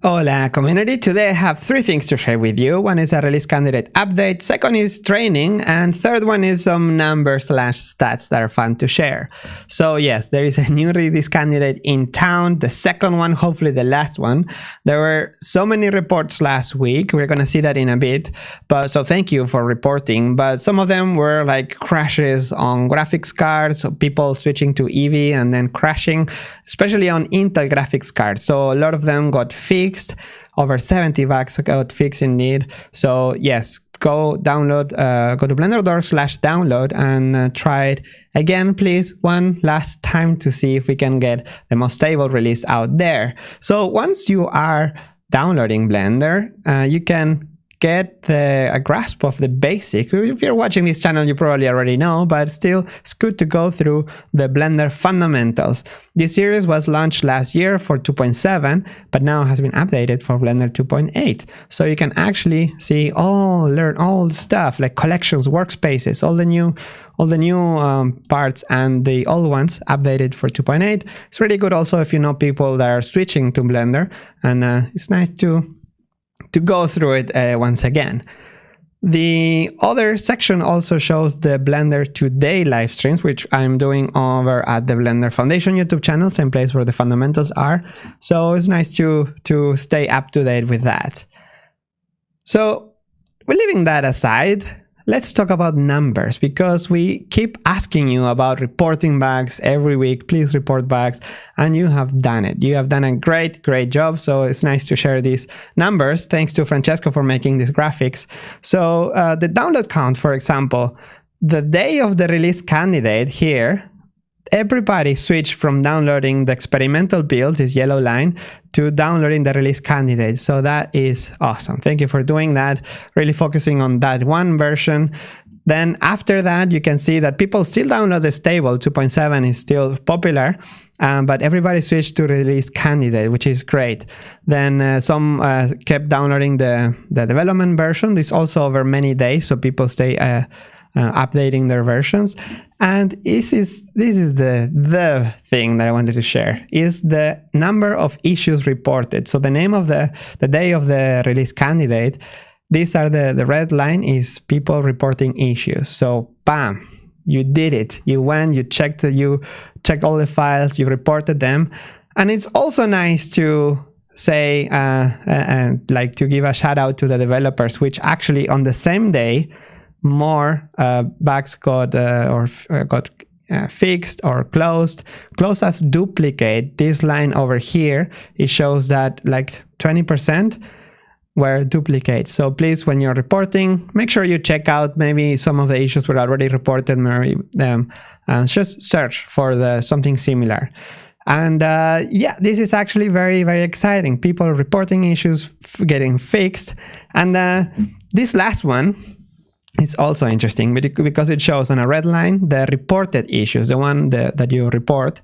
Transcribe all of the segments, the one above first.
Hola community, today I have three things to share with you. One is a release candidate update, second is training, and third one is some numbers slash stats that are fun to share. So yes, there is a new release candidate in town, the second one, hopefully the last one. There were so many reports last week, we're gonna see that in a bit, but so thank you for reporting, but some of them were like crashes on graphics cards, people switching to Eevee and then crashing, especially on Intel graphics cards. So a lot of them got fixed fixed. Over 70 bugs got fixed in need. So yes, go download, uh, go to blender.org slash download and uh, try it again, please, one last time to see if we can get the most stable release out there. So once you are downloading Blender, uh, you can get the, a grasp of the basic. If you're watching this channel, you probably already know, but still, it's good to go through the Blender fundamentals. This series was launched last year for 2.7, but now has been updated for Blender 2.8. So you can actually see all, learn all stuff like collections, workspaces, all the new all the new um, parts and the old ones updated for 2.8. It's really good also if you know people that are switching to Blender and uh, it's nice to to go through it uh, once again. The other section also shows the Blender Today live streams, which I'm doing over at the Blender Foundation YouTube channel, same place where the fundamentals are. So it's nice to, to stay up to date with that. So we're leaving that aside let's talk about numbers because we keep asking you about reporting bugs every week. Please report bugs. And you have done it. You have done a great, great job. So it's nice to share these numbers. Thanks to Francesco for making these graphics. So uh, the download count, for example, the day of the release candidate here, everybody switched from downloading the experimental builds, this yellow line, to downloading the release candidate. So that is awesome. Thank you for doing that, really focusing on that one version. Then after that, you can see that people still download the stable, 2.7 is still popular, um, but everybody switched to release candidate, which is great. Then uh, some uh, kept downloading the, the development version. This also over many days, so people stay uh, uh, updating their versions. And this is this is the the thing that I wanted to share is the number of issues reported. So the name of the the day of the release candidate. These are the the red line is people reporting issues. So bam, you did it. You went, you checked, you checked all the files, you reported them, and it's also nice to say uh, and uh, uh, like to give a shout out to the developers, which actually on the same day more uh, bugs got uh, or uh, got uh, fixed or closed. Closed as duplicate. This line over here, it shows that like 20% were duplicates. So please, when you're reporting, make sure you check out maybe some of the issues were already reported, maybe, um, and just search for the something similar. And uh, yeah, this is actually very, very exciting. People reporting issues getting fixed. And uh, this last one, it's also interesting because it shows on a red line the reported issues, the one that, that you report,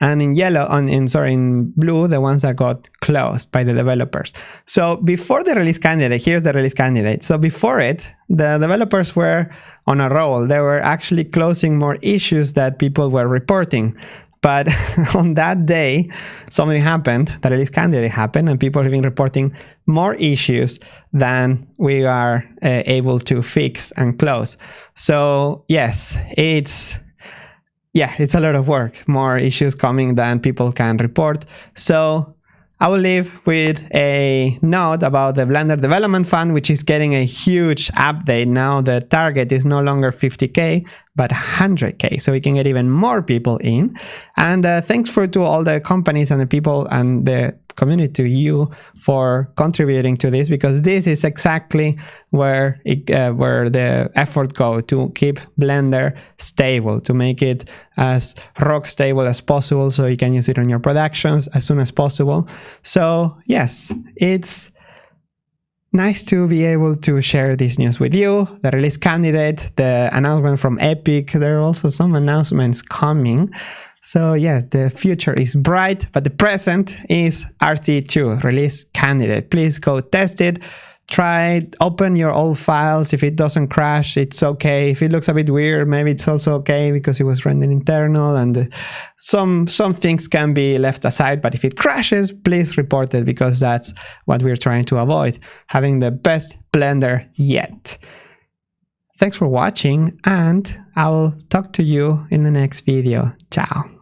and in yellow, on in sorry, in blue, the ones that got closed by the developers. So before the release candidate, here's the release candidate. So before it, the developers were on a roll. They were actually closing more issues that people were reporting. But on that day, something happened, the release candidate happened, and people have been reporting more issues than we are uh, able to fix and close. So yes, it's yeah, it's a lot of work, more issues coming than people can report. So I will leave with a note about the Blender Development Fund, which is getting a huge update now. The target is no longer 50k, but 100k, so we can get even more people in. And uh, thanks for to all the companies and the people and the community to you for contributing to this because this is exactly where it, uh, where the effort go to keep Blender stable, to make it as rock stable as possible so you can use it on your productions as soon as possible. So yes, it's nice to be able to share this news with you. The release candidate, the announcement from Epic, there are also some announcements coming. So yes, the future is bright, but the present is RC2 release candidate. Please go test it. try it, open your old files. If it doesn't crash it's okay. If it looks a bit weird maybe it's also okay because it was rendered internal and uh, some some things can be left aside but if it crashes please report it because that's what we're trying to avoid having the best blender yet. Thanks for watching and i'll talk to you in the next video. Ciao